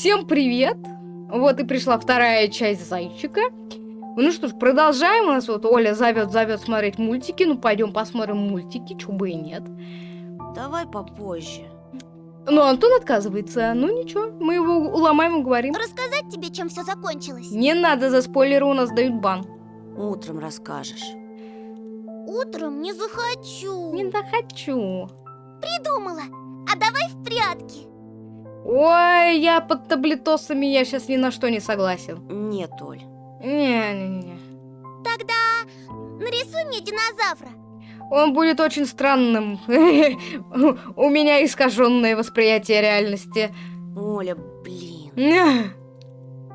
Всем привет! Вот и пришла вторая часть зайчика. Ну что ж, продолжаем. У нас вот Оля зовет, зовет смотреть мультики. Ну, пойдем посмотрим мультики, чего бы и нет. Давай попозже. Но Антон отказывается. Ну ничего, мы его уломаем и говорим. Рассказать тебе, чем все закончилось? Не надо, за спойлеры у нас дают бан. Утром расскажешь. Утром не захочу. Не захочу. Придумала. А давай в прятки. Ой, я под таблетосами, я сейчас ни на что не согласен. Нет, Оль. Не-не-не. Тогда нарисуй мне динозавра. Он будет очень странным. У меня искаженное восприятие реальности. Оля, блин. Не,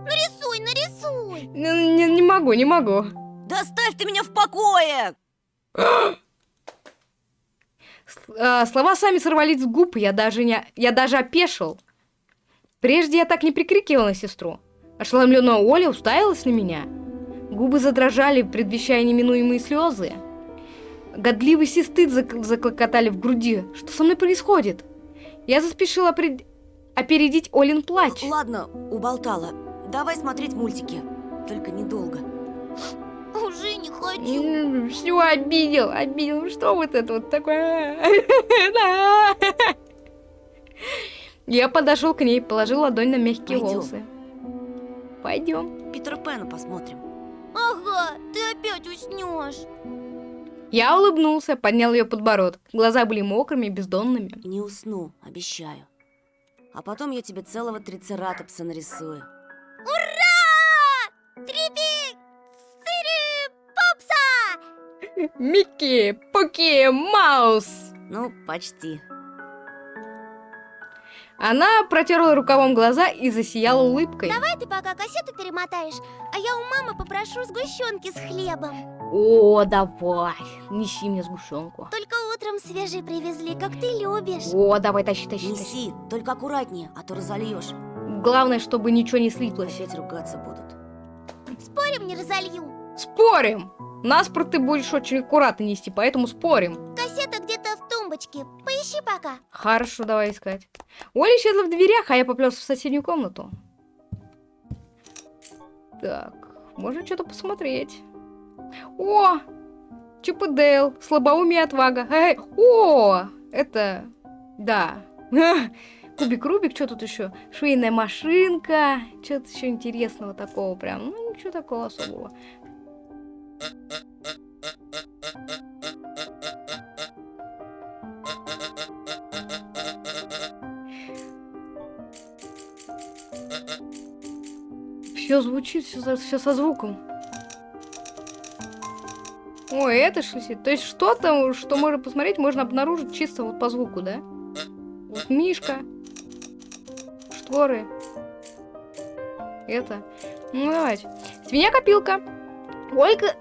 Нарисуй, нарисуй. не, не могу, не могу. Да оставь ты меня в покое! А, Слова сами сорвались с губ, я даже не, я даже опешил. Прежде я так не прикрикивал на сестру. Ошеломленная Оля уставилась на меня. Губы задрожали, предвещая неминуемые слезы. Годливость и стыд зак- заклокотали в груди. Что со мной происходит? Я заспешила пред- опередить Олин плач. Ладно, уболтала. Давай смотреть мультики. Только недолго. Уже не хочу. Все, обидел, обидел. Что вот это вот такое? Я подошел к ней, положил ладонь на мягкие Пойдем. волосы. Пойдем. Питера Пэна посмотрим. Ага, ты опять уснешь. Я улыбнулся, поднял ее подбородок. Глаза были мокрыми и бездонными. Не усну, обещаю. А потом я тебе целого трицератопса нарисую. Ура! Попса! Микки, Пуки, Маус. Ну, почти. Она протерла рукавом глаза и засияла улыбкой. Давай ты пока кассету перемотаешь, а я у мамы попрошу сгущенки с хлебом. О, давай, неси мне сгущенку. Только утром свежий привезли, как ты любишь. О, давай, тащи, тащи, тащи. Неси, только аккуратнее, а то разольешь. Главное, чтобы ничего не слиплось. Опять ругаться будут. Спорим, не разолью. Спорим! Наспорт ты будешь очень аккуратно нести, поэтому спорим. Кассета тумбочке. Поищи пока. Хорошо, давай искать. Оля исчезла в дверях, а я поплелся в соседнюю комнату. Так, можно что-то посмотреть. О! Чип и Дейл, слабоумие отвага. Эй, о! Это... Да. Кубик Рубик, что тут еще? Швейная машинка. Что-то еще интересного такого прям. Ну, ничего такого особого. Все звучит, все, со звуком. Ой, это ли? То есть что-то, что можно посмотреть, можно обнаружить чисто вот по звуку, да? Вот мишка. Шторы. Это. Ну, давайте. Свинья-копилка. Ольга...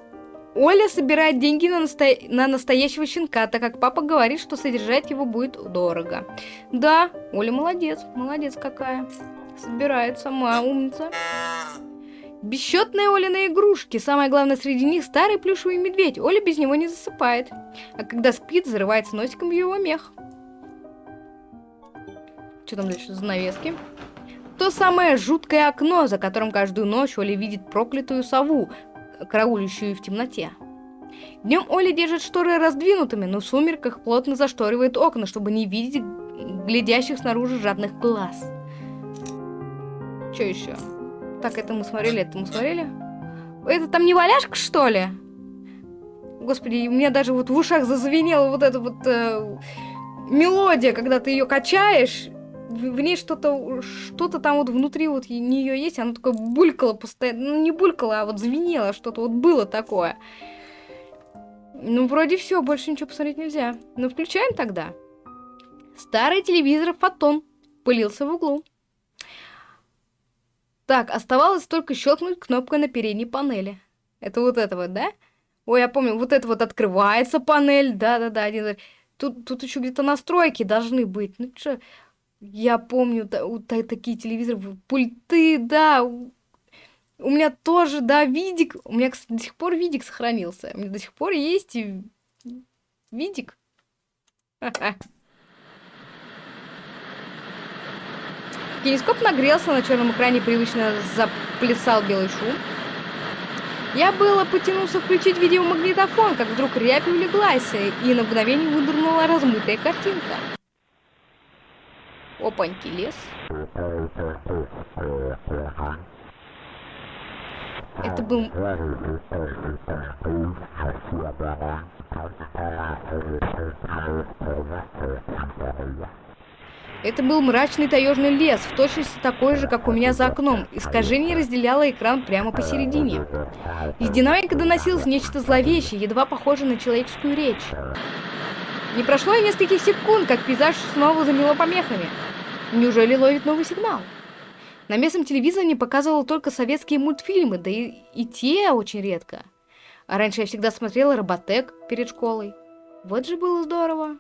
Оля собирает деньги на, насто- на настоящего щенка, так как папа говорит, что содержать его будет дорого. Да, Оля молодец, молодец какая. Собирает сама, умница. Бесчетные Олины игрушки. Самое главное среди них старый плюшевый медведь. Оля без него не засыпает. А когда спит, зарывается носиком в его мех. Что там дальше? Занавески. То самое жуткое окно, за которым каждую ночь Оля видит проклятую сову, караулищую в темноте. Днем Оля держит шторы раздвинутыми, но в сумерках плотно зашторивает окна, чтобы не видеть глядящих снаружи жадных глаз. Что еще? Так, это мы смотрели, это мы смотрели. Это там не валяшка, что ли? Господи, у меня даже вот в ушах зазвенела вот эта вот э, мелодия, когда ты ее качаешь. В, в ней что-то что-то там вот внутри вот нее есть, она такое булькала постоянно. Ну, не булькала, а вот звенело что-то, вот было такое. Ну, вроде все, больше ничего посмотреть нельзя. Ну, включаем тогда. Старый телевизор Фотон пылился в углу. Так, оставалось только щелкнуть кнопкой на передней панели. Это вот это вот, да? Ой, я помню, вот это вот открывается панель, да-да-да. один- Тут, тут еще где-то настройки должны быть. Ну что, я помню та- у- та- такие телевизоры, пульты, да. У у меня тоже, да, видик. У меня, кстати, до сих пор видик сохранился. У меня до сих пор есть и видик. Ха-ха. Кинескоп нагрелся, на черном экране привычно заплясал белый шум. Я было потянулся включить видеомагнитофон, как вдруг рябь улеглась, и на мгновение выдернула размытая картинка. Опаньки, лес. Это был... Это был мрачный таежный лес, в точности такой же, как у меня за окном. Искажение разделяло экран прямо посередине. Из динамика доносилось нечто зловещее, едва похожее на человеческую речь. Не прошло и нескольких секунд, как пейзаж снова замело помехами. Неужели ловит новый сигнал? На местном телевизоре показывал только советские мультфильмы, да и, и те очень редко. А раньше я всегда смотрела Роботек перед школой. Вот же было здорово.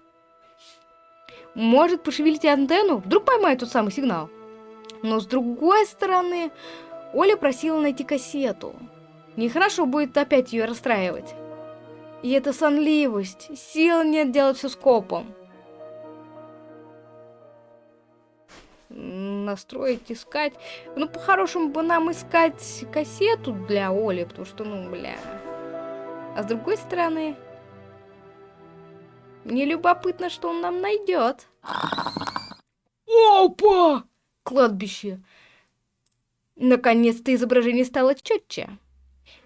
Может, пошевелить антенну? Вдруг поймает тот самый сигнал. Но с другой стороны, Оля просила найти кассету. Нехорошо будет опять ее расстраивать. И это сонливость. Сил нет делать все скопом. Настроить, искать. Ну, по-хорошему бы нам искать кассету для Оли, потому что, ну, бля. А с другой стороны, мне любопытно, что он нам найдет. Опа! Кладбище. Наконец-то изображение стало четче.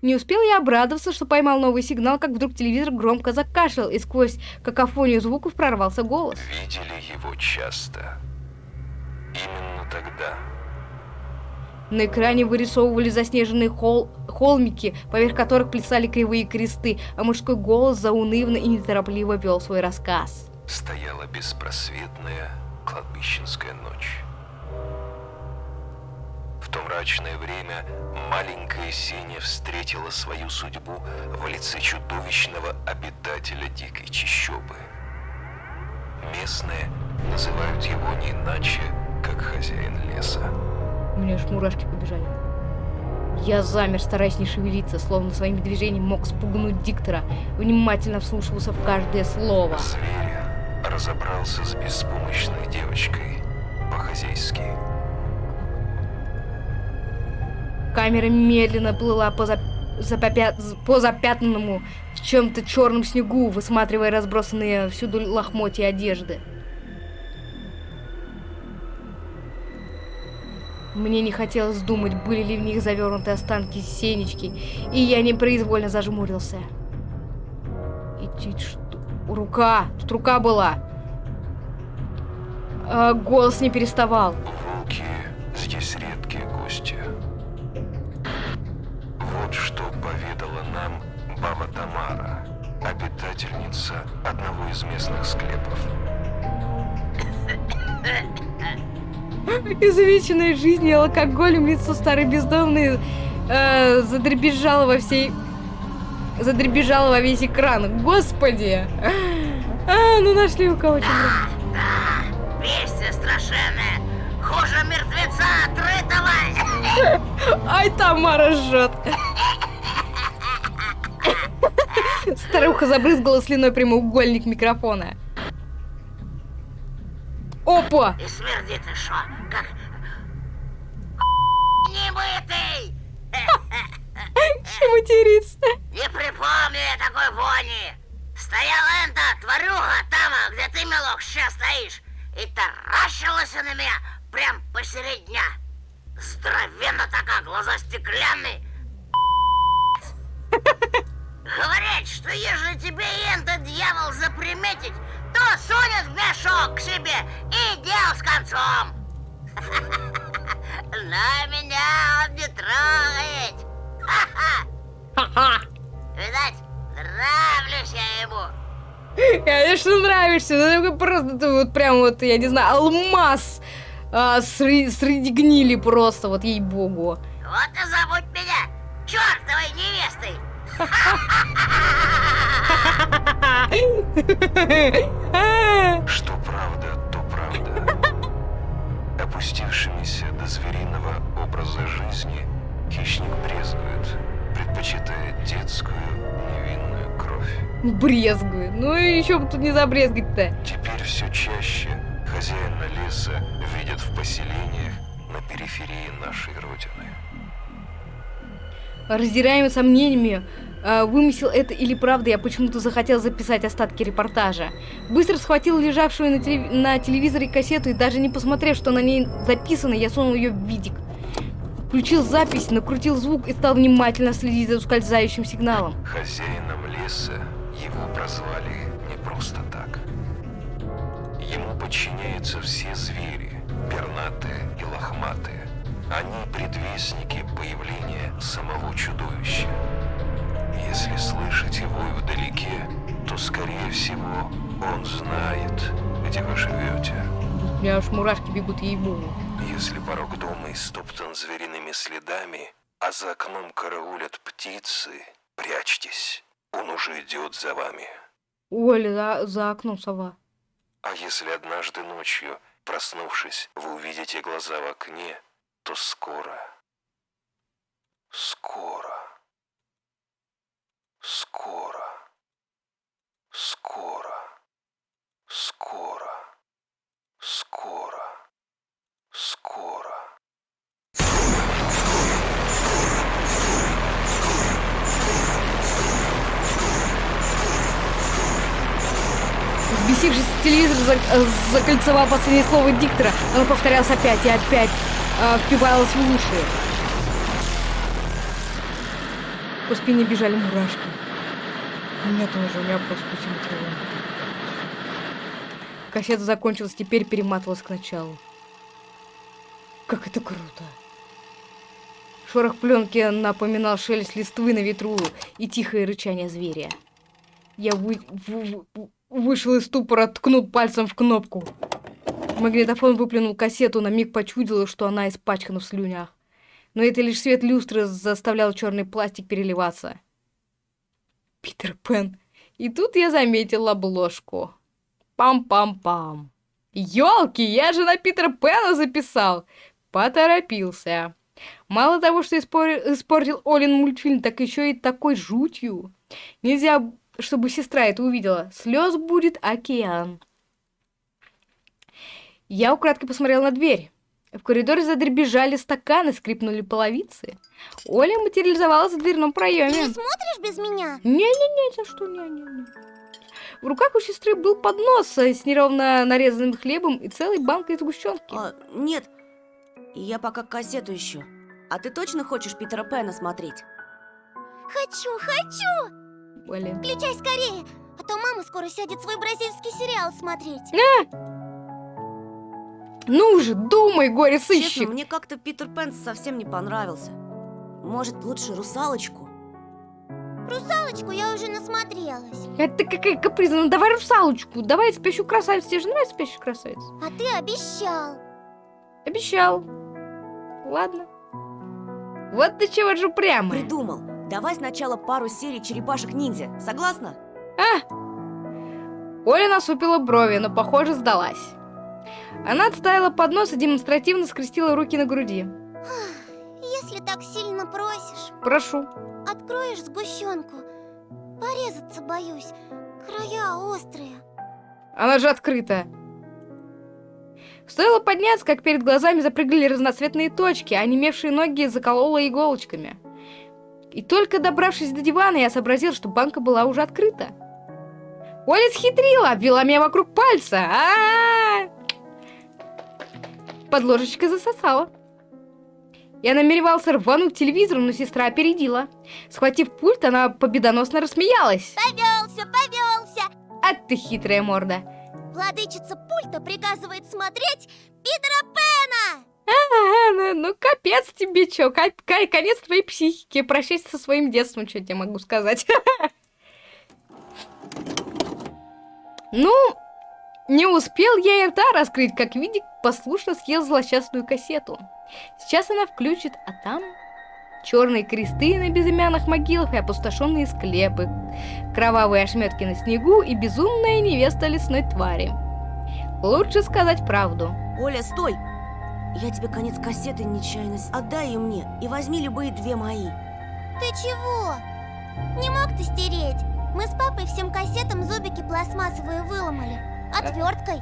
Не успел я обрадоваться, что поймал новый сигнал, как вдруг телевизор громко закашлял, и сквозь какофонию звуков прорвался голос. Видели его часто. Именно тогда. На экране вырисовывали заснеженные хол холмики, поверх которых плясали кривые кресты, а мужской голос заунывно и неторопливо вел свой рассказ. Стояла беспросветная кладбищенская ночь. В то мрачное время маленькая Сеня встретила свою судьбу в лице чудовищного обитателя дикой чащобы. Местные называют его не иначе, как хозяин леса. У меня аж мурашки побежали. Я замер, стараясь не шевелиться, словно своим движением мог спугнуть диктора, внимательно вслушивался в каждое слово. Зверь разобрался с беспомощной девочкой по-хозяйски. Камера медленно плыла по, зап... запопя... по запятнанному в чем-то черном снегу, высматривая разбросанные всюду лохмотья одежды. Мне не хотелось думать, были ли в них завернуты останки Сенечки, и я непроизвольно зажмурился. И чуть что... Рука! Тут рука была! А, голос не переставал. Волки здесь редкие гости. Вот что поведала нам баба Тамара, обитательница одного из местных склепов. Изувеченная жизнью и алкоголем лицо старой бездомной э, задребезжало во всей... Задребезжало во весь экран. Господи! А, ну нашли у кого чем Да, вести страшенные. Хуже мертвеца отрытого. Ай, Тамара жжет. Старуха забрызгала слюной прямоугольник микрофона. Опа! И смердит шо, как... Немытый! Чем материться? Не припомню я такой вони. Стояла эта тварюга там, где ты, милок, сейчас стоишь, и таращилась на меня прям посередине дня. Здоровенно такая, глаза стеклянные. Говорит, что если тебе этот дьявол заприметить, то сунет в мешок к себе и дел с концом. Но меня он не трогает. Ха-ха! Видать, нравлюсь я ему. Конечно, нравишься. Ну, такой просто ты вот прям вот, я не знаю, алмаз а, среди, среди гнили просто, вот ей-богу. Вот и забудь меня чертовой невестой. Что правда, то правда. Опустившимися до звериного образа жизни хищник брезгует, предпочитая детскую невинную кровь. Брезгую. Ну и еще бы тут не забрезгать-то. Теперь все чаще хозяина леса видят в поселениях на периферии нашей Родины. Раздираемый сомнениями, э, вымысел это или правда, я почему-то захотел записать остатки репортажа. Быстро схватил лежавшую на, телев- на телевизоре кассету и даже не посмотрев, что на ней записано, я сунул ее в видик. Включил запись, накрутил звук и стал внимательно следить за ускользающим сигналом. Хозяином леса его прозвали не просто так. Ему подчиняются все звери, пернатые и лохматые. Они предвестники появления самого чудовища. Если слышите вой вдалеке, то, скорее всего, он знает, где вы живете. У меня аж мурашки бегут ей-богу. Если порог дома истоптан звериными следами, а за окном караулят птицы, прячьтесь, он уже идет за вами. Оля, за, за окном сова. А если однажды ночью, проснувшись, вы увидите глаза в окне, то скоро, скоро, скоро, скоро, скоро, скоро, скоро. Взбесившись, телевизор э, закольцевал последнее слово диктора. Оно повторялось опять и опять, э, впивалось в уши. По спине бежали мурашки. У меня тоже, у меня просто по всему телу. Кассета закончилась, теперь перематывалась к началу. Как это круто. Шорох пленки напоминал шелест листвы на ветру и тихое рычание зверя. Я вы- вы- вы- вышел из ступора, ткнул пальцем в кнопку. Магнитофон выплюнул кассету, на миг почудило, что она испачкана в слюнях. Но это лишь свет люстры заставлял черный пластик переливаться. Питер Пен. И тут я заметил обложку. Пам-пам-пам. Ёлки, я же на Питера Пэна записал. Поторопился. Мало того, что испор- испортил Олин мультфильм, так еще и такой жутью. Нельзя, чтобы сестра это увидела. Слез будет океан. Я украдкой посмотрел на дверь. В коридоре задребежали стаканы, скрипнули половицы. Оля материализовалась в дверном Ты проеме. не смотришь без меня? Не-не-не, за что не-не-не. В руках у сестры был поднос с неровно нарезанным хлебом и целой банкой сгущенки. А, нет, я пока кассету ищу. А ты точно хочешь Питера Пэна смотреть? Хочу, хочу! Блин. Включай скорее, а то мама скоро сядет свой бразильский сериал смотреть. Ну же, думай, горе Честно, сыщик. мне как-то Питер Пэн совсем не понравился. Может, лучше русалочку? Русалочку я уже насмотрелась. Это какая капризная. Ну давай русалочку, давай спящую красавицу. Тебе же нравится спящая красавица? А ты обещал. Обещал. Ладно. Вот ты чего же упрямая. Придумал. Давай сначала пару серий черепашек-ниндзя. Согласна? А! Оля насупила брови, но, похоже, сдалась. Она отставила поднос и демонстративно скрестила руки на груди. Если так сильно просишь, Прошу. Откроешь сгущенку. Порезаться боюсь. Края острые. Она же открыта. Стоило подняться, как перед глазами запрыгали разноцветные точки, а онемевшие ноги заколола иголочками. И только добравшись до дивана, я сообразил, что банка была уже открыта. Оля схитрила, обвела меня вокруг пальца. А-а-а! Под ложечкой засосала. Я намеревался рвануть телевизор, но сестра опередила. Схватив пульт, она победоносно рассмеялась. Повелся, повелся. А ты хитрая морда. Владычица пульта приказывает смотреть Питера Пэна. А, ну, ну, капец тебе, чё, конец твоей психики, прощайся со своим детством, что я тебе могу сказать. Ну, не успел я и рта раскрыть, как Видик послушно съел злосчастную кассету. Сейчас она включит, а там черные кресты на безымянных могилах и опустошенные склепы, кровавые ошметки на снегу и безумная невеста лесной твари. Лучше сказать правду. Оля, стой! Я тебе конец кассеты нечаянно... Отдай ее мне и возьми любые две мои. Ты чего? Не мог ты стереть? Мы с папой всем кассетам зубики пластмассовые выломали. Отверткой.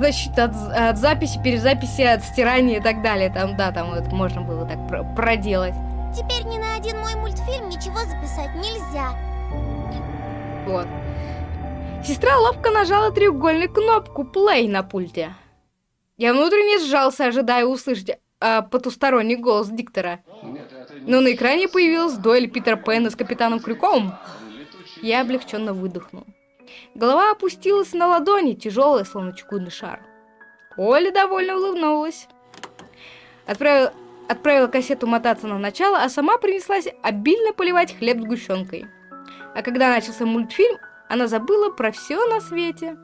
Защита от, от записи, перезаписи, от стирания и так далее. Там, да, там вот можно было так про- проделать. Теперь ни на один мой мультфильм ничего записать нельзя. Вот. Сестра ловко нажала треугольную кнопку play на пульте. Я внутренне сжался, ожидая услышать а, потусторонний голос диктора. Но на экране появилась дуэль Питер Пэна с капитаном Крюком. Я облегченно выдохнул. Голова опустилась на ладони, тяжелая, словно чугунный шар. Оля довольно улыбнулась. Отправила, отправила кассету мотаться на начало, а сама принеслась обильно поливать хлеб сгущенкой. А когда начался мультфильм, она забыла про все на свете.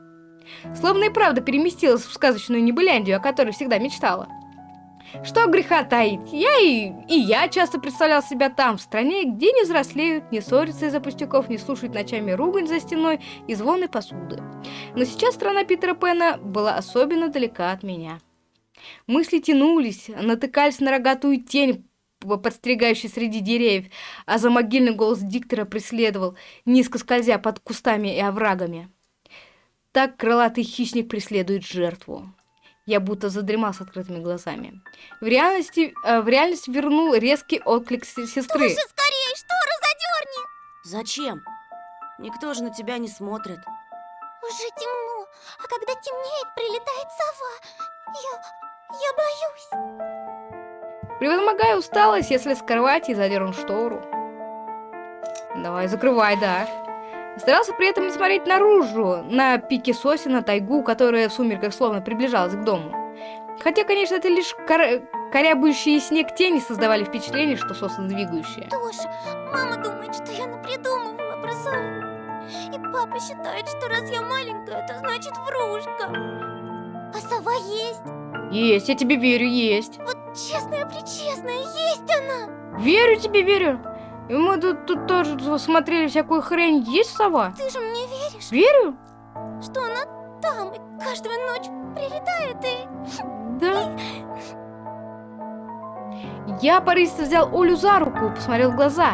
Словно и правда переместилась в сказочную Небыляндию, о которой всегда мечтала. Что греха таить, я и, и я часто представлял себя там, в стране, где не взрослеют, не ссорятся из-за пустяков, не слушают ночами ругань за стеной и звоны посуды. Но сейчас страна Питера Пэна была особенно далека от меня. Мысли тянулись, натыкались на рогатую тень, п- подстерегающую среди деревьев, а за могильный голос диктора преследовал, низко скользя под кустами и оврагами. Так крылатый хищник преследует жертву. Я будто задремал с открытыми глазами. В реальности, э, в реальность вернул резкий отклик сестры. Туши скорее, шторы задерни! Зачем? Никто же на тебя не смотрит. Уже темно, а когда темнеет, прилетает сова. Я... я боюсь. Превозмогая усталость, если с кровати и задернул штору. Давай, закрывай, да. Старался при этом не смотреть наружу, на пике сосен, на тайгу, которая в сумерках словно приближалась к дому. Хотя, конечно, это лишь кор... корябающие снег тени создавали впечатление, что сосны двигающие. Тоша, мама думает, что я напридумывала про сову. И папа считает, что раз я маленькая, это значит врушка. А сова есть. Есть, я тебе верю, есть. Вот честная-пречестная, есть она. Верю тебе, верю. И мы тут, тут тоже смотрели всякую хрень. Есть сова? Ты же мне веришь, Верю? что она там и каждую ночь прилетает и... Да. Я порывисто взял Олю за руку, посмотрел в глаза,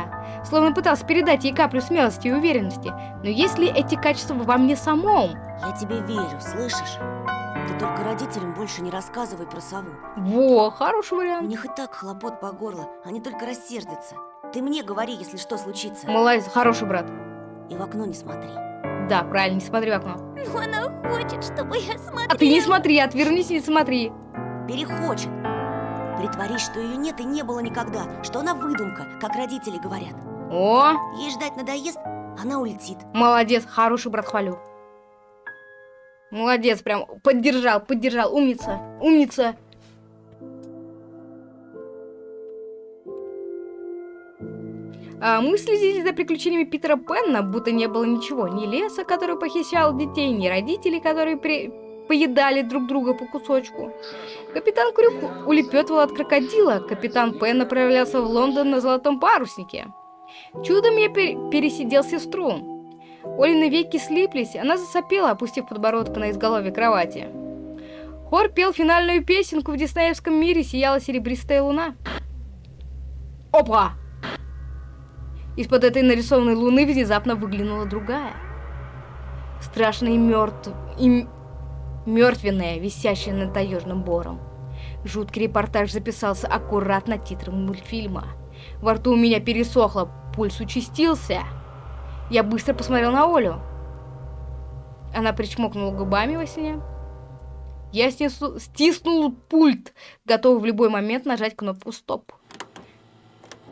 словно пытался передать ей каплю смелости и уверенности. Но есть ли эти качества во мне самом? Я тебе верю, слышишь? Ты только родителям больше не рассказывай про сову. Во, хороший У вариант. них и так хлопот по горло, они только рассердятся. Ты мне говори, если что случится. Молодец, хороший брат. И в окно не смотри. Да, правильно, не смотри в окно. Ну, она хочет, чтобы я смотрела. А ты не смотри, отвернись и не смотри. Перехочет. Притворись, что ее нет и не было никогда, что она выдумка, как родители говорят. О, Ей ждать надоест, она улетит. молодец, хороший брат, хвалю. Молодец, прям поддержал, поддержал, умница, умница. А мы следили за приключениями Питера Пенна, будто не было ничего. Ни леса, который похищал детей, ни родителей, которые при- поедали друг друга по кусочку. Капитан Крюк улепетывал от крокодила, капитан Пен направлялся в Лондон на золотом паруснике. Чудом я пер- пересидел сестру. Олины веки слиплись, она засопела, опустив подбородок на изголовье кровати. Хор пел финальную песенку в диснеевском мире «Сияла серебристая луна». Опа! Из-под этой нарисованной луны внезапно выглянула другая. Страшная и мертв... и мертвенная, висящая над таежным бором. Жуткий репортаж записался аккуратно титром мультфильма. Во рту у меня пересохло, пульс участился. Я быстро посмотрел на Олю. Она причмокнула губами во сне. Я стиснул пульт, готовый в любой момент нажать кнопку «Стоп».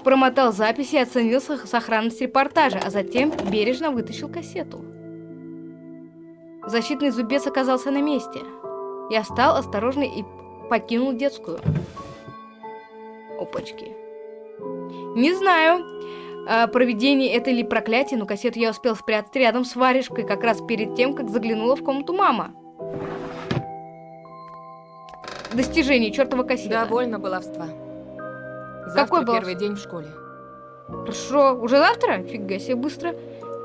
Промотал записи и оценил сох- сохранность репортажа, а затем бережно вытащил кассету. Защитный зубец оказался на месте. Я встал осторожно и покинул детскую. Опачки. Не знаю, а, проведение это или проклятие, но кассету я успел спрятать рядом с варежкой, как раз перед тем, как заглянула в комнату мама. Достижение чертова кассета. Довольно баловства. Завтра Какой баловство? первый день в школе. Хорошо, уже завтра? Фига себе, быстро.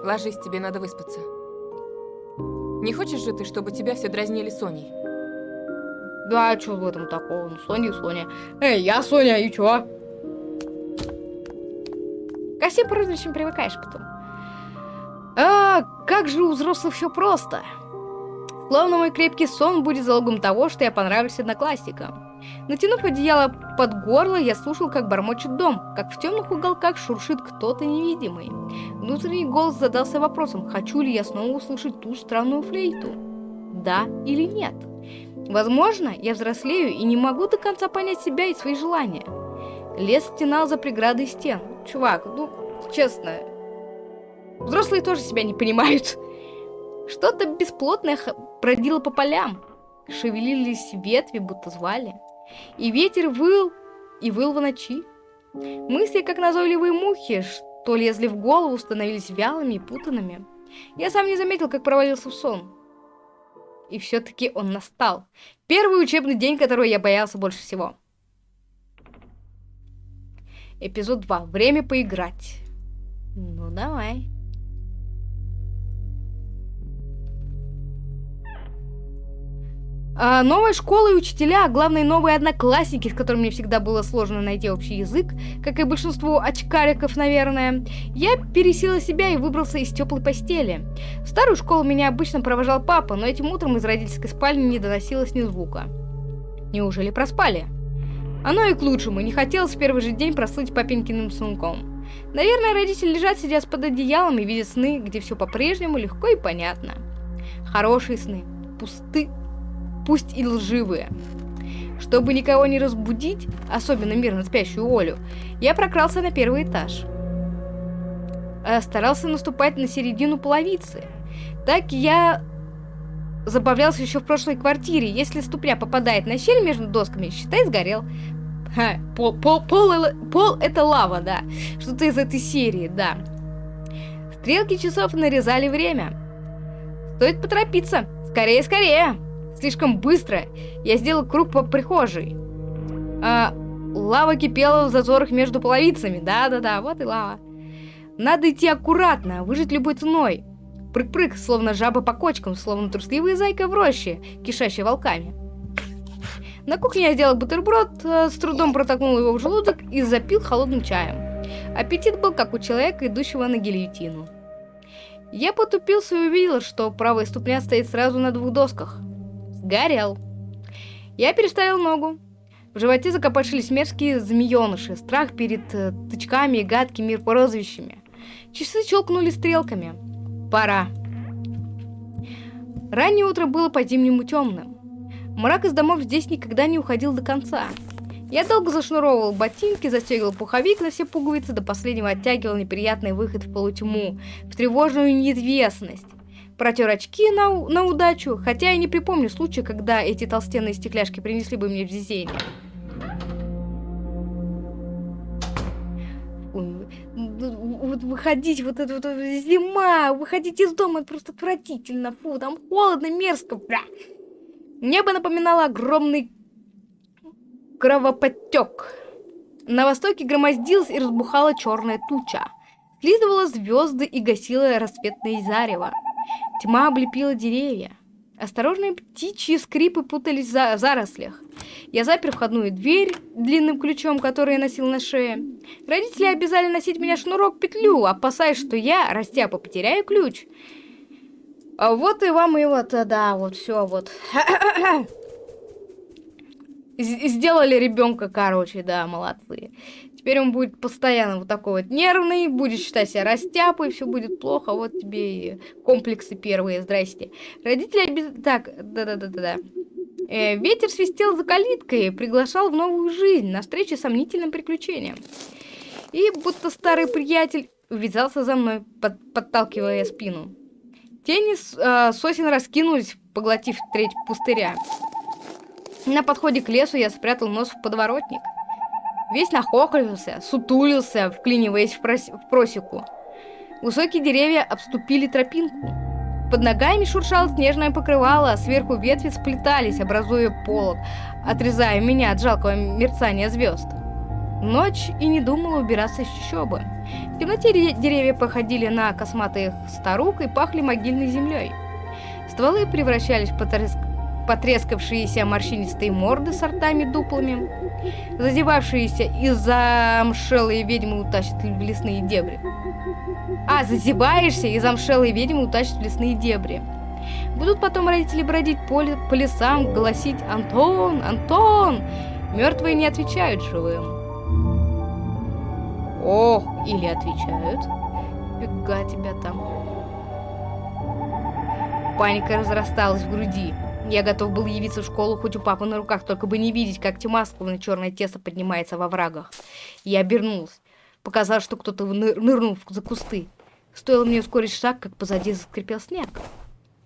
Ложись, тебе надо выспаться. Не хочешь же ты, чтобы тебя все дразнили Соней? Да, а что в этом такого? Ну, Соня Соня. Эй, я Соня, и чё? Ко всем прозвищам привыкаешь потом. А, как же у взрослых все просто. Словно мой крепкий сон будет залогом того, что я понравлюсь одноклассникам. Натянув одеяло под горло, я слушал, как бормочет дом, как в темных уголках шуршит кто-то невидимый. Внутренний голос задался вопросом, хочу ли я снова услышать ту странную флейту. Да или нет? Возможно, я взрослею и не могу до конца понять себя и свои желания. Лес стенал за преградой стен. Чувак, ну, честно, взрослые тоже себя не понимают. Что-то бесплотное бродило по полям. Шевелились ветви, будто звали. И ветер выл, и выл в ночи. Мысли, как назойливые мухи, что лезли в голову, становились вялыми и путанными. Я сам не заметил, как провалился в сон. И все-таки он настал. Первый учебный день, которого я боялся больше всего. Эпизод 2. Время поиграть. Ну, давай. А новая школа и учителя, а главное новые одноклассники, с которыми мне всегда было сложно найти общий язык, как и большинству очкариков, наверное, я пересила себя и выбрался из теплой постели. В старую школу меня обычно провожал папа, но этим утром из родительской спальни не доносилось ни звука. Неужели проспали? Оно и к лучшему, не хотелось в первый же день прослыть папинкиным сынком. Наверное, родители лежат, сидят под одеялом и видят сны, где все по-прежнему легко и понятно. Хорошие сны, пусты пусть и лживые. Чтобы никого не разбудить, особенно мирно спящую Олю, я прокрался на первый этаж. А старался наступать на середину половицы. Так я забавлялся еще в прошлой квартире. Если ступня попадает на щель между досками, считай, сгорел. Ха, пол, пол, пол, пол это лава, да. Что-то из этой серии, да. Стрелки часов нарезали время. Стоит поторопиться. Скорее, скорее слишком быстро. Я сделал круг по прихожей. А, лава кипела в зазорах между половицами. Да-да-да, вот и лава. Надо идти аккуратно, выжить любой ценой. Прыг-прыг, словно жаба по кочкам, словно трусливая зайка в роще, кишащая волками. На кухне я сделал бутерброд, э, с трудом протолкнул его в желудок и запил холодным чаем. Аппетит был как у человека, идущего на гильотину. Я потупился и увидел, что правая ступня стоит сразу на двух досках. Горел. Я переставил ногу. В животе закопошились мерзкие змееныши, страх перед э, тычками и гадкими прозвищами. Часы щелкнули стрелками. Пора. Раннее утро было по-зимнему темным. Мрак из домов здесь никогда не уходил до конца. Я долго зашнуровывал ботинки, застегивал пуховик на все пуговицы, до последнего оттягивал неприятный выход в полутьму, в тревожную неизвестность протер очки на, на удачу, хотя я не припомню случая, когда эти толстенные стекляшки принесли бы мне везение. Вот выходить, вот это вот зима, выходить из дома, это просто отвратительно, фу, там холодно, мерзко, бля. Небо напоминало огромный кровоподтек. На востоке громоздилась и разбухала черная туча. Слизывала звезды и гасила рассветное зарево. Тьма облепила деревья. Осторожные птичьи скрипы путались в зарослях. Я запер входную дверь длинным ключом, который я носил на шее. Родители обязали носить меня шнурок-петлю, опасаясь, что я, растяпа, потеряю ключ. А вот и вам и вот, да, вот все, вот. Сделали ребенка, короче, да, молодцы. Теперь он будет постоянно вот такой вот нервный, будет считать себя растяпой, все будет плохо, вот тебе и комплексы первые, здрасте. Родители обез... Так, да-да-да-да-да. Э, ветер свистел за калиткой, приглашал в новую жизнь, на встречу сомнительным приключениям. И будто старый приятель увязался за мной, под, подталкивая спину. Тени э, сосен раскинулись, поглотив треть пустыря. На подходе к лесу я спрятал нос в подворотник. Весь нахохлился, сутулился, вклиниваясь в, прос... в просеку. Высокие деревья обступили тропинку. Под ногами шуршало снежное покрывало, а сверху ветви сплетались, образуя полог, отрезая меня от жалкого мерцания звезд. Ночь и не думала убираться из чащобы. В темноте деревья походили на косматых старух и пахли могильной землей. Стволы превращались в потреск потрескавшиеся морщинистые морды с ртами-дуплами, зазевавшиеся и замшелые ведьмы утащат в лесные дебри. А, зазеваешься, и замшелые ведьмы утащат в лесные дебри. Будут потом родители бродить по, по лесам, голосить «Антон! Антон!» Мертвые не отвечают живым. Ох, или отвечают. Фига тебя там. Паника разрасталась в груди. Я готов был явиться в школу хоть у папы на руках, только бы не видеть, как тьма, словно черное тесто, поднимается во врагах. Я обернулся. Показалось, что кто-то ны- нырнул за кусты. Стоило мне ускорить шаг, как позади заскрипел снег.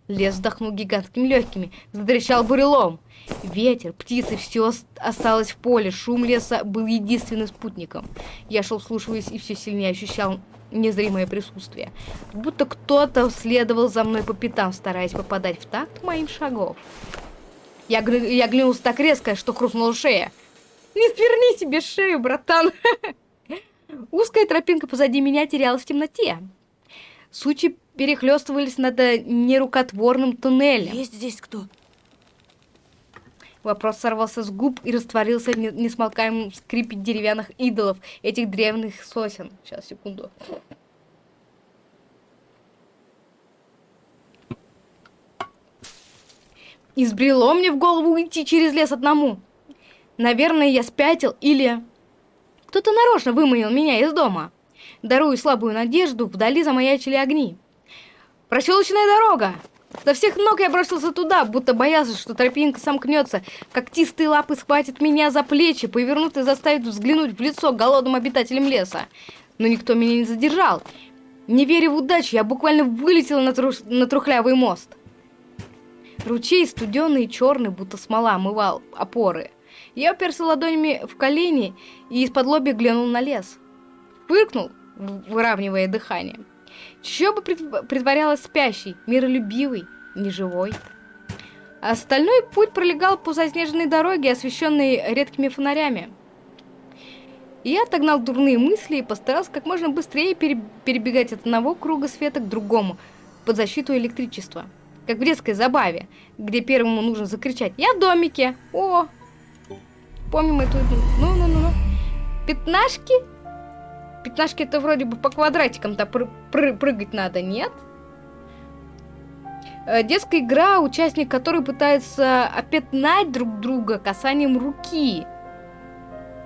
Лес вздохнул гигантскими легкими, затрещал бурелом. Ветер, птицы, все осталось в поле. Шум леса был единственным спутником. Я шел, вслушиваясь, и все сильнее ощущал незримое присутствие. Будто кто-то следовал за мной по пятам, стараясь попадать в такт моим шагов. Я, гля- я оглянулся так резко, что хрустнула шея. Не сверни себе шею, братан. Узкая тропинка позади меня терялась в темноте. Сучи перехлестывались над э, нерукотворным туннелем. Есть здесь кто? Вопрос сорвался с губ и растворился в не- несмолкаемом скрипе деревянных идолов этих древних сосен. Сейчас, секунду. Избрело мне в голову идти через лес одному. Наверное, я спятил или... Кто-то нарочно выманил меня из дома. Дарую слабую надежду, вдали замаячили огни. Проселочная дорога! Со всех ног я бросился туда, будто боялся, что тропинка сомкнется. Когтистые лапы схватят меня за плечи, повернут и заставят взглянуть в лицо голодным обитателям леса. Но никто меня не задержал. Не веря в удачу, я буквально вылетел на, тру- на трухлявый мост. Ручей студеный и черный, будто смола, омывал опоры. Я уперся ладонями в колени и из-под лоби глянул на лес. Фыркнул, выравнивая дыхание. Притв- притворялась спящей, миролюбивой, неживой. Остальной путь пролегал по заснеженной дороге, освещенной редкими фонарями. Я отогнал дурные мысли и постарался как можно быстрее пере- перебегать от одного круга света к другому, под защиту электричества. Как в детской забаве, где первому нужно закричать «Я в домике!» О! Помним эту... Ну-ну-ну-ну. Пятнашки? Пятнашки это вроде бы по квадратикам-то пры- пры- прыгать надо, нет? Э, Детская игра, участник которой пытается опятнать друг друга касанием руки.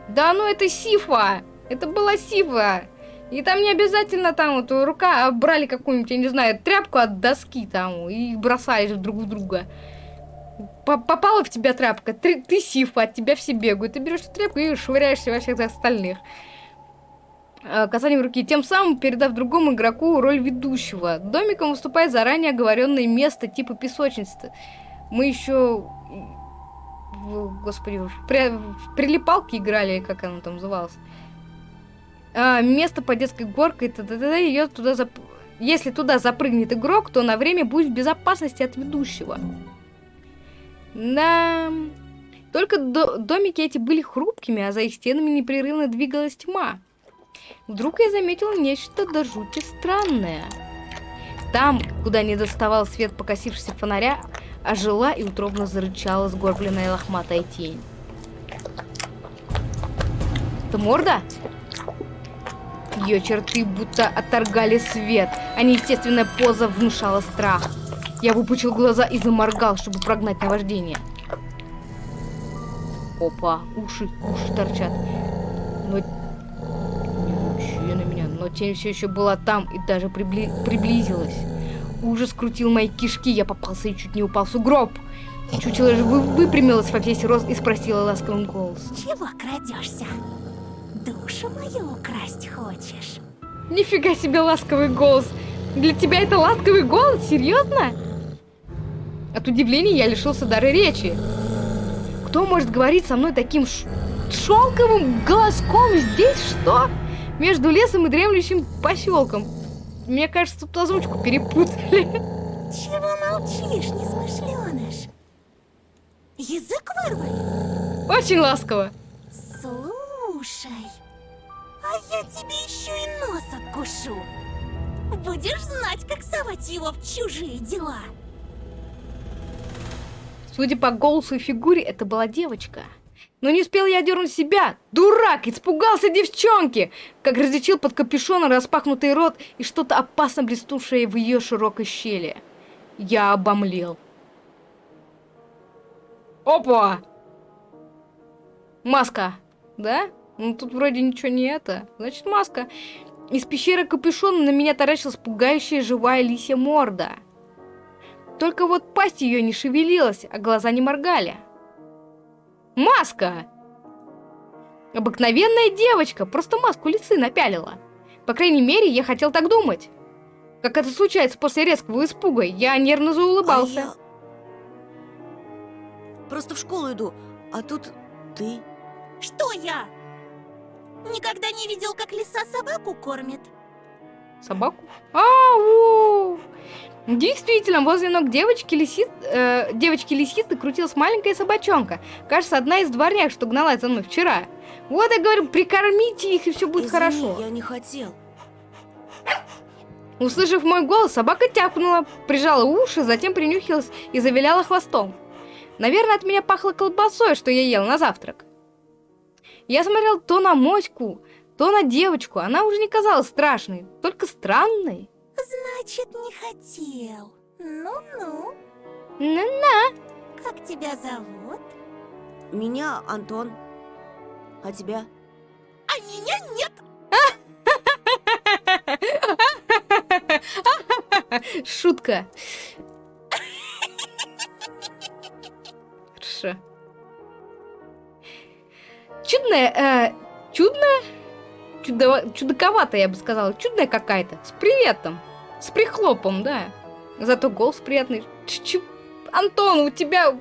Да ну это сифа! Это была сифа! И там не обязательно там вот рука, а брали какую-нибудь, я не знаю, тряпку от доски там и бросали друг в друга. По- Попала в тебя тряпка, ты, ты сифа, от тебя все бегают. Ты берешь тряпку и швыряешься во всех остальных. Э, Касанием руки, тем самым передав другому игроку роль ведущего. Домиком выступает заранее оговоренное место типа песочницы. Мы еще, господи, в, при- в прилипалки играли, как оно там называлось. А, место под детской горкой, т.д. ее туда зап... Если туда запрыгнет игрок, то на время будет в безопасности от ведущего. Да. Только до- домики эти были хрупкими, а за их стенами непрерывно двигалась тьма. Вдруг я заметила нечто до жути странное. Там, куда не доставал свет покосившегося фонаря, ожила и утробно зарычала сгорбленная лохматая тень. Это морда? Ее черты будто отторгали свет, а неестественная поза внушала страх. Я выпучил глаза и заморгал, чтобы прогнать наваждение. Опа, уши, уши торчат. Но... Не вообще на меня, но тень все еще была там и даже прибли- приблизилась. Ужас крутил мои кишки, я попался и чуть не упал в сугроб. Чучело же вы- выпрямилась во весь рост и спросила ласковым голосом. Чего крадешься? Душу мою украсть хочешь? Нифига себе ласковый голос. Для тебя это ласковый голос? Серьезно? От удивления я лишился дара речи. Кто может говорить со мной таким ш- шелковым голоском здесь? Что? Между лесом и дремлющим поселком. Мне кажется, тут озвучку перепутали. Чего молчишь, несмышленыш? Язык вырвать? Очень ласково. Слушай, а я тебе еще и нос откушу. Будешь знать, как совать его в чужие дела. Судя по голосу и фигуре, это была девочка. Но не успел я дернуть себя. Дурак! Испугался девчонки! Как различил под капюшоном распахнутый рот и что-то опасно блеснувшее в ее широкой щели. Я обомлел. Опа! Маска, да? Ну тут вроде ничего не это. Значит, маска. Из пещеры капюшона на меня таращилась пугающая живая лисья морда. Только вот пасть ее не шевелилась, а глаза не моргали. Маска! Обыкновенная девочка, просто маску лисы напялила. По крайней мере, я хотел так думать. Как это случается после резкого испуга, я нервно заулыбался. А я... Просто в школу иду, а тут ты. Что я? Никогда не видел, как лиса собаку кормит. Собаку? Ау! Действительно, возле ног девочки лисиц, э, девочки лисицы крутилась маленькая собачонка. Кажется, одна из дворняк, что гналась за мной вчера. Вот я говорю, прикормите их, и все будет Извини, хорошо. я не хотел. Услышав мой голос, собака тяпнула, прижала уши, затем принюхилась и завиляла хвостом. Наверное, от меня пахло колбасой, что я ел на завтрак. Я смотрел то на моську, то на девочку. Она уже не казалась страшной, только странной. Значит, не хотел. Ну-ну. На-на. Как тебя зовут? Меня Антон. А тебя? А меня нет. Шутка. Хорошо. Чудная, э, чудная? Чудо, чудаковатая, я бы сказала. Чудная какая-то. С приветом. С прихлопом, да. Зато голос приятный. Ч -ч Антон, у тебя...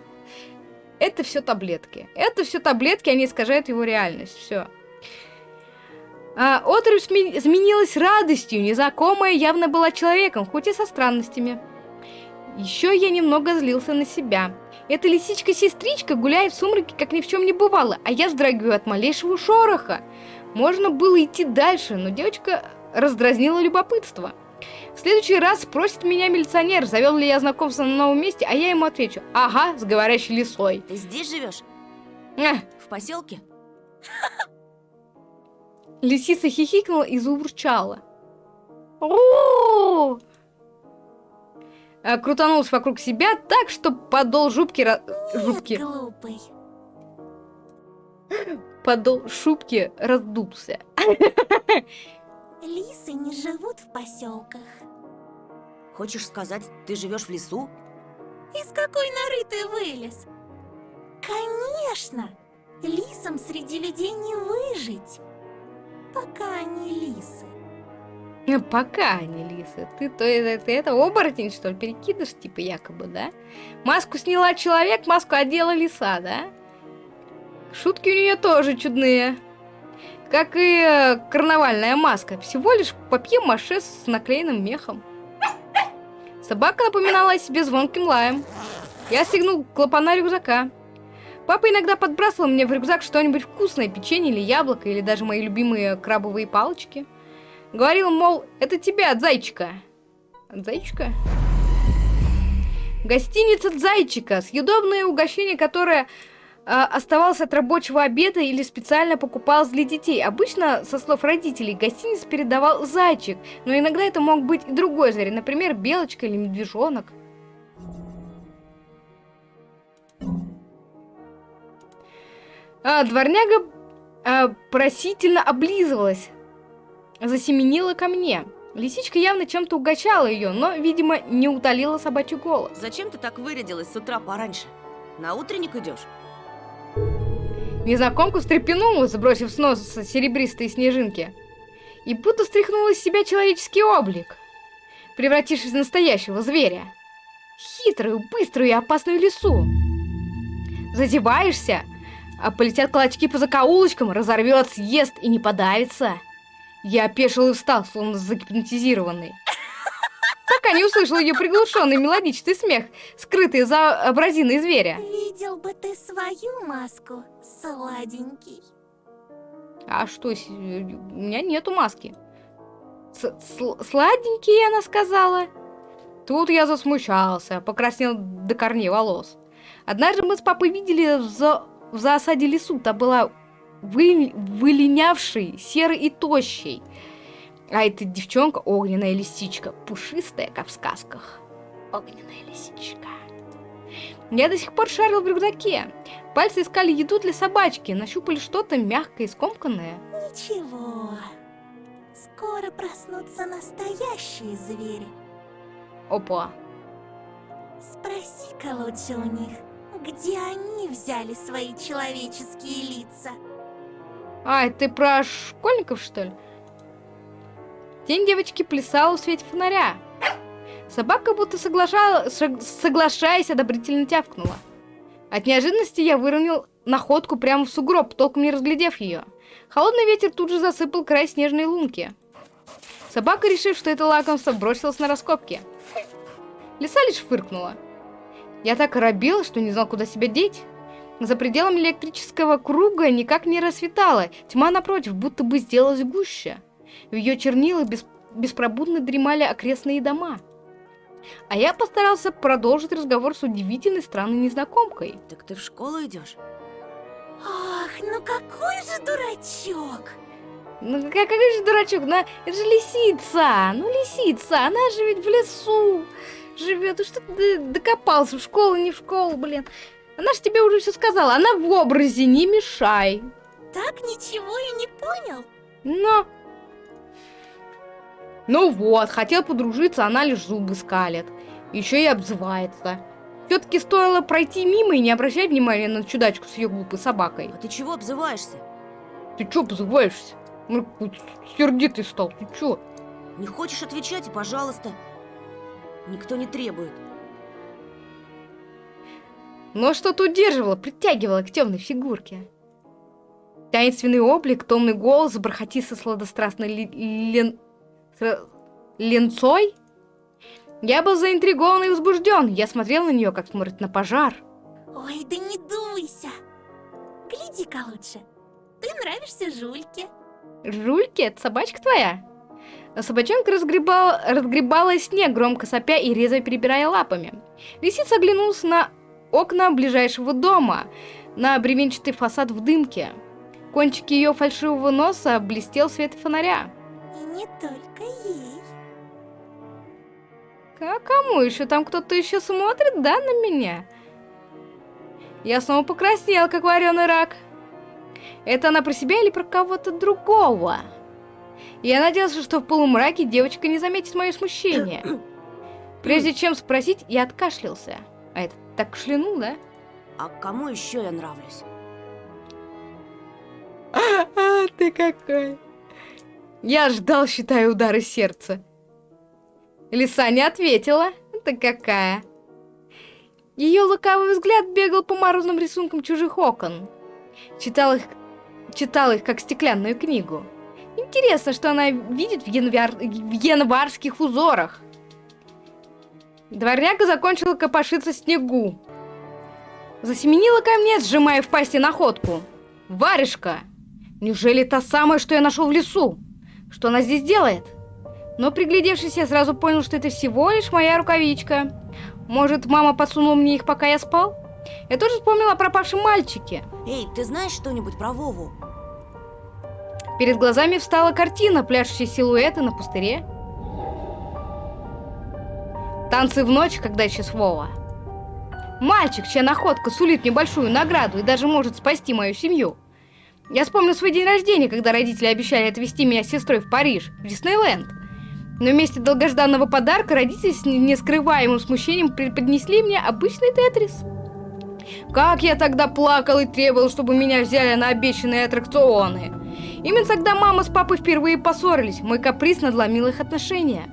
Это все таблетки. Это все таблетки, они искажают его реальность. Все. А, сме- изменилась радостью, незнакомая явно была человеком, хоть и со странностями. Еще я немного злился на себя. Эта лисичка-сестричка гуляет в сумраке, как ни в чем не бывало, а я вздрагиваю от малейшего шороха. Можно было идти дальше, но девочка раздразнила любопытство. В следующий раз спросит меня милиционер, завел ли я знакомство на новом месте, а я ему отвечу, ага, с говорящей лисой. Ты здесь живешь? Эх, В поселке? Лисица хихикнула и заурчала. «О!» А, Крутанулась вокруг себя так, что подол жубки... жубки... Глупый. Подол шубки раздулся. Лисы не живут в поселках. Хочешь сказать, ты живешь в лесу? Из какой норы ты вылез? Конечно! Лисам среди людей не выжить. Пока они лисы. Э, Пока они лисы. Ты то это, ты это оборотень, что ли, перекидыш, типа, якобы, да? Маску сняла человек, маску одела лиса, да? Шутки у нее тоже чудные. Как и э, карнавальная маска. Всего лишь папье-маше с наклеенным мехом. Собака напоминала о себе звонким лаем. Я стегнул клапана рюкзака. Папа иногда подбрасывал мне в рюкзак что-нибудь вкусное, печенье или яблоко, или даже мои любимые крабовые палочки. Говорил, мол, это тебе от зайчика. От зайчика? Гостиница зайчика. Съедобное угощение, которое а, оставалось от рабочего обеда или специально покупалось для детей. Обычно, со слов родителей, гостиниц передавал зайчик, но иногда это мог быть и другой зверь, например, белочка или медвежонок. А, дворняга а, просительно облизывалась, засеменила ко мне. Лисичка явно чем-то угощала ее, но, видимо, не утолила собачий голос. Зачем ты так вырядилась с утра пораньше? На утренник идешь? Незнакомка встрепенулась, сбросив с носа серебристые снежинки, и будто стряхнула из себя человеческий облик, превратившись в настоящего зверя. Хитрую, быструю и опасную лису. Зазеваешься, а полетят клочки по закоулочкам, разорвет, съест и не подавится. Я опешил и встал, словно загипнотизированный. Пока не услышал ее приглушенный мелодичный смех, скрытый за абразиной зверя. Видел бы ты свою маску, сладенький. А что, у меня нету маски. С- сл- сладенький, она сказала. Тут я засмущался, покраснел до корней волос. Однажды мы с папой видели в, за- в засаде лесу, та была вы- вылинявшей, серой и тощей. А эта девчонка огненная лисичка, пушистая, как в сказках. огненная лисичка. Я до сих пор шарил в рюкзаке. Пальцы искали еду для собачки, нащупали что-то мягкое и скомканное. Ничего. Скоро проснутся настоящие звери. Опа. Спроси-ка лучше у них, где они взяли свои человеческие лица. А, ты про школьников, что ли? Тень девочки плясала в свете фонаря. Собака, будто соглаша... соглашаясь, одобрительно тявкнула. От неожиданности я выронил находку прямо в сугроб, толком не разглядев ее. Холодный ветер тут же засыпал край снежной лунки. Собака, решив, что это лакомство, бросилась на раскопки. Лиса лишь фыркнула. Я так оробил, что не знал, куда себя деть. За пределами электрического круга никак не рассветало. Тьма, напротив, будто бы сделалась гуще. В ее чернилах без... беспробудно дремали окрестные дома. А я постарался продолжить разговор с удивительной странной незнакомкой. Так ты в школу идешь? Ах, ну какой же дурачок! Ну какой же дурачок, ну это же лисица, ну лисица, она же ведь в лесу живет, и что ты докопался в школу, не в школу, блин. Она же тебе уже все сказала, она в образе, не мешай. Так ничего и не понял. Но... Ну вот, хотел подружиться, она лишь зубы скалит. Еще и обзывается. Все-таки стоило пройти мимо и не обращать внимания на чудачку с ее глупой собакой. А ты чего обзываешься? Ты че обзываешься? Ну, сердитый стал, ты че? Не хочешь отвечать, и пожалуйста. Никто не требует. Но что-то удерживало, притягивало к темной фигурке. Таинственный облик, томный голос, бархатисто сладострастной ли, лен... ленцой. Я был заинтригован и возбужден. Я смотрел на нее, как смотрит на пожар. Ой, да не дуйся. Гляди-ка лучше. Ты нравишься Жульке. Жульке? Это собачка твоя? Собачонка разгребала, разгребала снег, громко сопя и резво перебирая лапами. Лисица оглянулась на окна ближайшего дома, на бревенчатый фасад в дымке. Кончик ее фальшивого носа блестел в свете фонаря. Не только ей. А кому еще? Там кто-то еще смотрит, да, на меня? Я снова покраснел, как вареный рак. Это она про себя или про кого-то другого? Я надеялся, что в полумраке девочка не заметит мое смущение. Прежде чем спросить, я откашлялся. А это так шлянул, да? А кому еще я нравлюсь? А, ты какой. Я ждал, считая удары сердца. Лиса не ответила. Ты какая. Ее лукавый взгляд бегал по морозным рисункам чужих окон. Читал их, читал их как стеклянную книгу. Интересно, что она видит в, январ... в январских узорах. Дворняга закончила копошиться снегу. Засеменила ко мне, сжимая в пасти находку. Варежка! Неужели та самая, что я нашел в лесу? Что она здесь делает? Но приглядевшись, я сразу понял, что это всего лишь моя рукавичка. Может, мама подсунула мне их, пока я спал? Я тоже вспомнила о пропавшем мальчике. Эй, ты знаешь что-нибудь про Вову? Перед глазами встала картина, пляшущие силуэты на пустыре. Танцы в ночь, когда исчез Вова. Мальчик, чья находка сулит мне большую награду и даже может спасти мою семью. Я вспомнил свой день рождения, когда родители обещали отвезти меня с сестрой в Париж, в Диснейленд. Но вместо долгожданного подарка родители с нескрываемым смущением преподнесли мне обычный тетрис. Как я тогда плакал и требовал, чтобы меня взяли на обещанные аттракционы. Именно тогда мама с папой впервые поссорились, мой каприз надломил их отношения.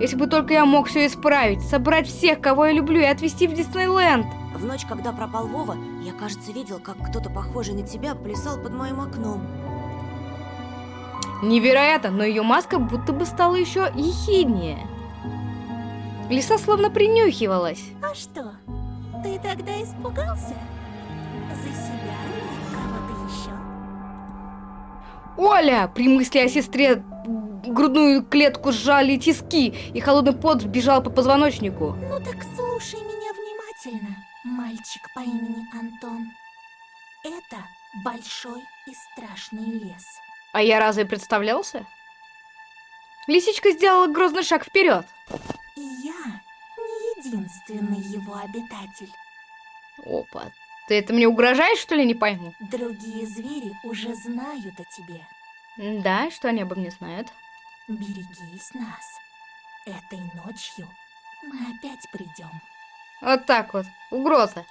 Если бы только я мог все исправить, собрать всех, кого я люблю, и отвезти в Диснейленд. В ночь, когда пропал Вова, я, кажется, видел, как кто-то похожий на тебя плясал под моим окном. Невероятно, но ее маска будто бы стала еще ехиднее. Лиса словно принюхивалась. А что, ты тогда испугался? За себя или кого-то еще? Оля! При мысли о сестре грудную клетку сжали тиски, и холодный пот бежал по позвоночнику. Ну так слушай меня внимательно, мальчик по имени Антон. Это большой и страшный лес. А я разве представлялся? Лисичка сделала грозный шаг вперед. И я не единственный его обитатель. Опа. Ты это мне угрожаешь, что ли, не пойму? Другие звери уже знают о тебе. Да, что они обо мне знают? Берегись нас. Этой ночью мы опять придем. Вот так вот. Угроза.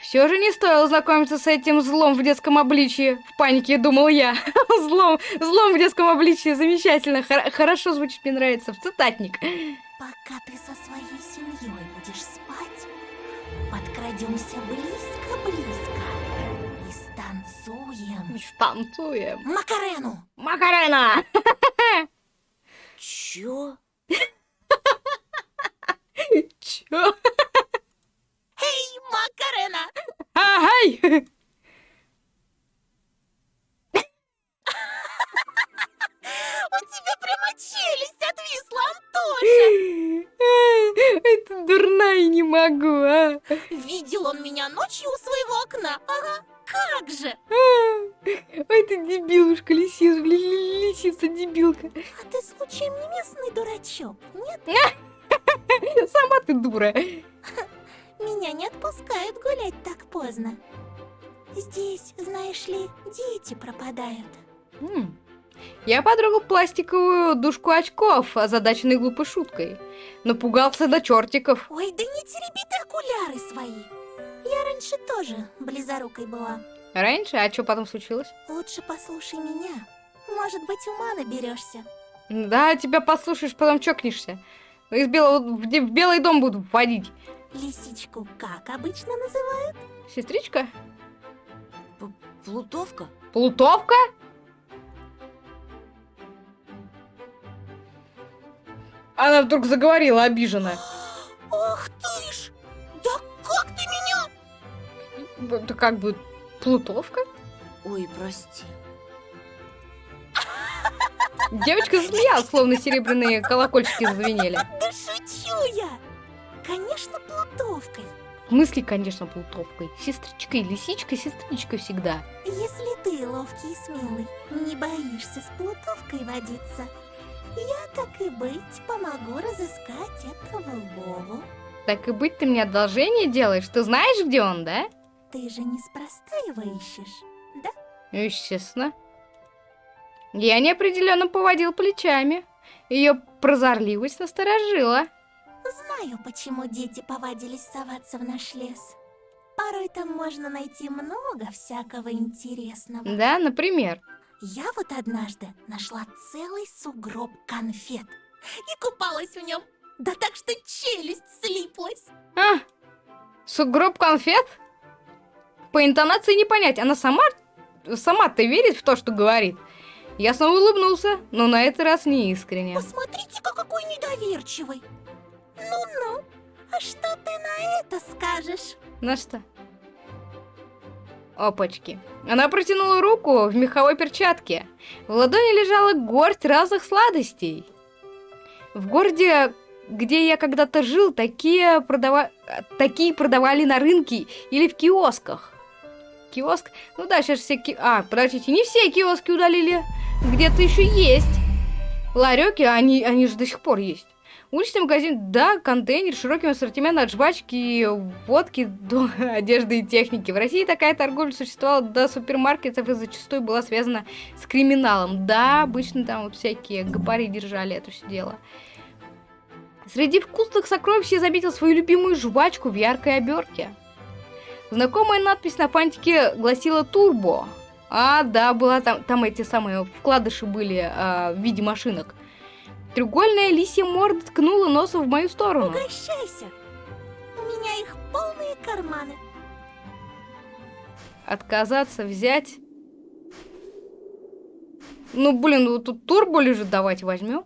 Все же не стоило знакомиться с этим злом в детском обличии. В панике думал я. злом, злом в детском обличии. Замечательно. Хор- хорошо звучит, мне нравится. В цитатник. Пока ты со своей семьей будешь спать, подкрадемся близко-близко и станцуем. Станцуем. Макарену! Макарена! Чё? Чё? Эй, Макарена! Ай! У тебя прямо челюсть отвисла, Антоша! Это дурная не могу, а. Видел он меня ночью у своего окна. Ага, как же! Ой, ты дебилушка, лисица, лисица дебилка. А ты случаем не местный дурачок, нет? Сама ты дура. Меня не отпускают гулять так поздно. Здесь, знаешь ли, дети пропадают. М. Я потрогал пластиковую дужку очков, озадаченной глупой шуткой. Напугался до чертиков. Ой, да не тереби ты окуляры свои. Я раньше тоже близорукой была. Раньше, а что потом случилось? Лучше послушай меня. Может быть, ума наберешься. Да, тебя послушаешь, потом чокнешься. Из белого, в белый дом буду вводить. Лисичку как обычно называют? Сестричка? Плутовка? Плутовка? Она вдруг заговорила обиженно. Ох ты ж! Да как ты меня? Это как бы Плутовка? Ой, прости. Девочка засмеялась, словно серебряные колокольчики зазвенели. Да шучу я! Конечно, плутовкой. Мысли, конечно, Плутовкой. Сестричкой, лисичкой, сестричкой всегда. Если ты ловкий и смелый, не боишься с плутовкой водиться, я так и быть помогу разыскать этого Вову. Так и быть, ты мне одолжение делаешь? Ты знаешь, где он, да? Ты же неспроста его ищешь, да? Естественно. Я неопределенно поводил плечами. Ее прозорливость насторожила. Знаю, почему дети повадились соваться в наш лес. Порой там можно найти много всякого интересного. Да, например. Я вот однажды нашла целый сугроб конфет и купалась в нем. Да так что челюсть слиплась. А, сугроб конфет? По интонации не понять, она сама, сама-то верит в то, что говорит. Я снова улыбнулся, но на этот раз не искренне. Посмотрите-ка, какой недоверчивый. Ну-ну, а что ты на это скажешь? На что? Опачки. Она протянула руку в меховой перчатке. В ладони лежала горсть разных сладостей. В городе, где я когда-то жил, такие, продава... такие продавали на рынке или в киосках. Киоск? Ну да, сейчас все ки... А, подождите, не все киоски удалили. Где-то еще есть. Ларёки, они, они же до сих пор есть. Уличный магазин, да, контейнер, с широким ассортиментом от жвачки, водки до одежды и техники. В России такая торговля существовала до супермаркетов и зачастую была связана с криминалом. Да, обычно там вот всякие гопари держали это все дело. Среди вкусных сокровищ я заметил свою любимую жвачку в яркой обертке. Знакомая надпись на фантике гласила «Турбо». А, да, была там, там эти самые вкладыши были а, в виде машинок. Треугольная лисья морда ткнула носом в мою сторону. Угощайся. У меня их полные карманы. Отказаться, взять. Ну, блин, вот тут турбо лежит, давайте возьмем.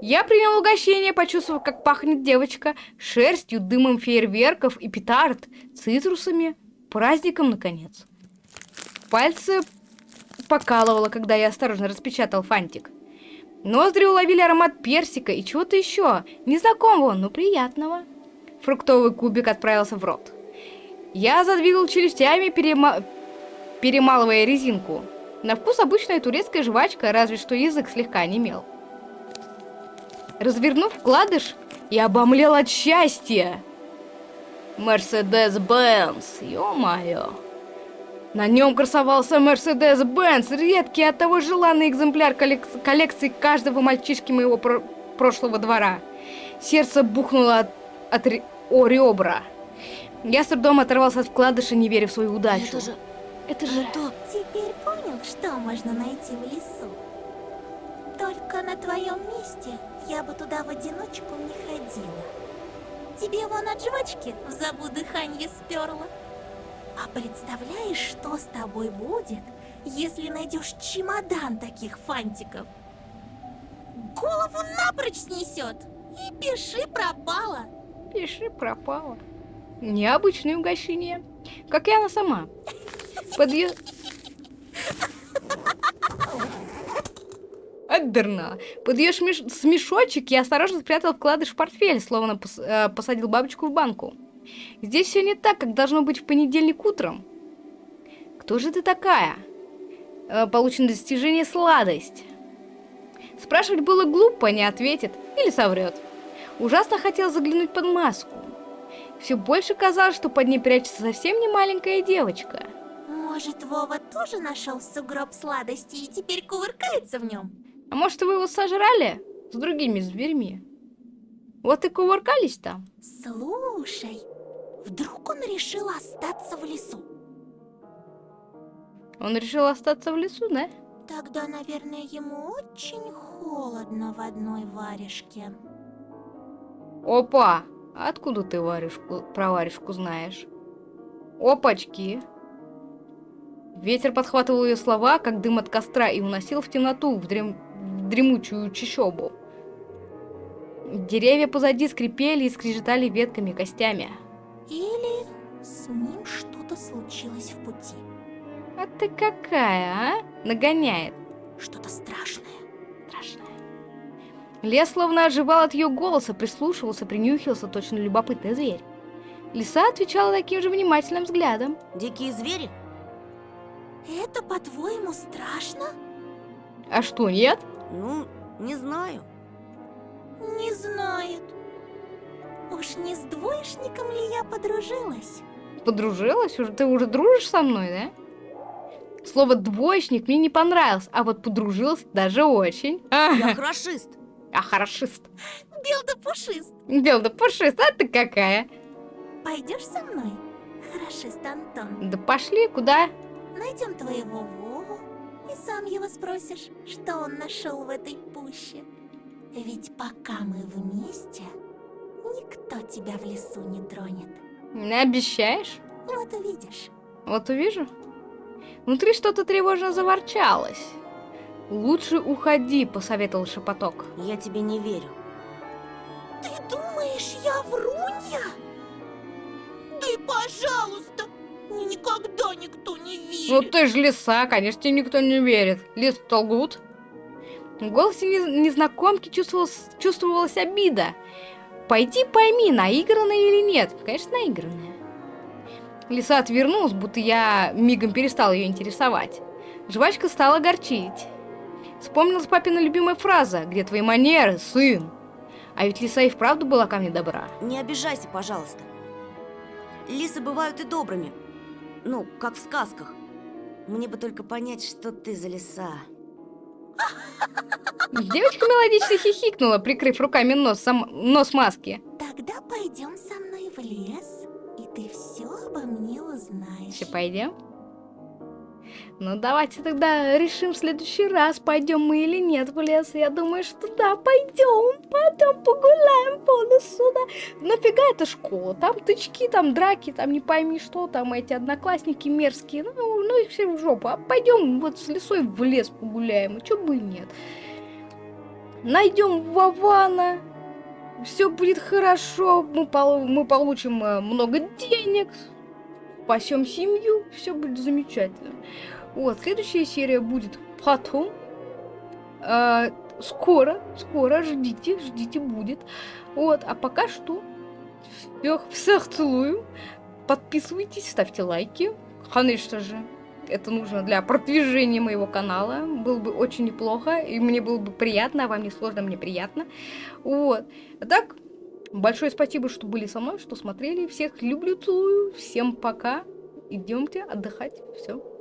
Я принял угощение, почувствовав, как пахнет девочка, шерстью, дымом фейерверков и петард, цитрусами, праздником, наконец. Пальцы покалывало, когда я осторожно распечатал фантик. Ноздри уловили аромат персика и чего-то еще, незнакомого, но приятного. Фруктовый кубик отправился в рот. Я задвигал челюстями, перема... перемалывая резинку. На вкус обычная турецкая жвачка, разве что язык слегка онемел. Развернув вкладыш, и обомлел от счастья. Мерседес-Бенц, ё-моё. На нем красовался Мерседес-Бенц, редкий от того желанный экземпляр коллек- коллекции каждого мальчишки моего про- прошлого двора. Сердце бухнуло от, от ре- о ребра. Я с трудом оторвался от вкладыша, не веря в свою удачу. Это же... Это же... Это... Теперь понял, что можно найти в лесу? Только на твоем месте я бы туда в одиночку не ходила. Тебе вон от жвачки в забу дыхание сперло. А представляешь, что с тобой будет, если найдешь чемодан таких фантиков? Голову напрочь снесет. И пиши пропала. Пиши, пропала. Необычное угощение. Как и она сама. Под ее... Отдернала. Под ее шмеш... смешочек я осторожно спрятал вкладыш в портфель, словно пос- э, посадил бабочку в банку. Здесь все не так, как должно быть в понедельник утром. Кто же ты такая? Э, получено достижение сладость. Спрашивать было глупо, не ответит или соврет. Ужасно хотел заглянуть под маску. Все больше казалось, что под ней прячется совсем не маленькая девочка. Может, Вова тоже нашел сугроб сладости и теперь кувыркается в нем? А может, вы его сожрали с другими зверьми? Вот и кувыркались там. Слушай, вдруг он решил остаться в лесу? Он решил остаться в лесу, да? Тогда, наверное, ему очень холодно в одной варежке. Опа! Откуда ты варежку, про варежку знаешь? Опачки! Ветер подхватывал ее слова, как дым от костра, и уносил в темноту, в, дрем... в дремучую чащобу. Деревья позади скрипели и скрежетали ветками и костями. Или с ним что-то случилось в пути. А ты какая, а? Нагоняет. Что-то страшное. Страшная. Лес словно оживал от ее голоса, прислушивался, принюхивался, точно любопытный зверь. Лиса отвечала таким же внимательным взглядом. Дикие звери? Это, по-твоему, страшно? А что, нет? Ну, не знаю. Не знает. Уж не с двоечником ли я подружилась? Подружилась? Уже, ты уже дружишь со мной, да? Слово «двоечник» мне не понравилось, а вот подружилась даже очень. Я хорошист. А хорошист. Бел да пушист. Бел да пушист, а ты какая? Пойдешь со мной? Хорошист Антон. Да пошли, куда? Найдем твоего Вову и сам его спросишь, что он нашел в этой пуще. Ведь пока мы вместе, никто тебя в лесу не тронет. Не обещаешь? Вот увидишь. Вот увижу. Внутри что-то тревожно заворчалось. «Лучше уходи», — посоветовал шепоток. Я тебе не верю. Ты думаешь, я врунья? Ты, пожалуйста, мне никогда никто не верит. Ну ты же лиса, конечно, тебе никто не верит. Лис лгут. В голосе нез- незнакомки чувствовалась, чувствовалась обида. Пойди пойми, наигранная или нет. Конечно, наигранная. Лиса отвернулась, будто я мигом перестал ее интересовать. Жвачка стала горчить. Вспомнилась папина любимая фраза «Где твои манеры, сын?» А ведь лиса и вправду была ко мне добра. Не обижайся, пожалуйста. Лисы бывают и добрыми. Ну, как в сказках. Мне бы только понять, что ты за лиса. Девочка мелодично хихикнула, прикрыв руками нос, сам- нос маски. Тогда пойдем со мной в лес, и ты все обо мне узнаешь. Все, пойдем? Ну, давайте тогда решим в следующий раз, пойдем мы или нет в лес. Я думаю, что да, пойдем. Пойдем погуляем по лесу, да. Нафига эта школа? Там тычки, там драки, там не пойми что, там эти одноклассники мерзкие. Ну, ну их все в жопу. А пойдем вот с лесой в лес погуляем. А чё бы и нет. Найдем Вована. Все будет хорошо. Мы, пол- мы получим э, много денег. Спасем семью. Все будет замечательно. Вот, следующая серия будет потом. Э, скоро, скоро, ждите, ждите, будет. Вот, а пока что всех, всех целую. Подписывайтесь, ставьте лайки. Конечно же, это нужно для продвижения моего канала. Было бы очень неплохо, и мне было бы приятно, а вам не сложно, мне приятно. Вот. Так, Большое спасибо, что были со мной, что смотрели. Всех люблю, целую. Всем пока. Идемте отдыхать. Все.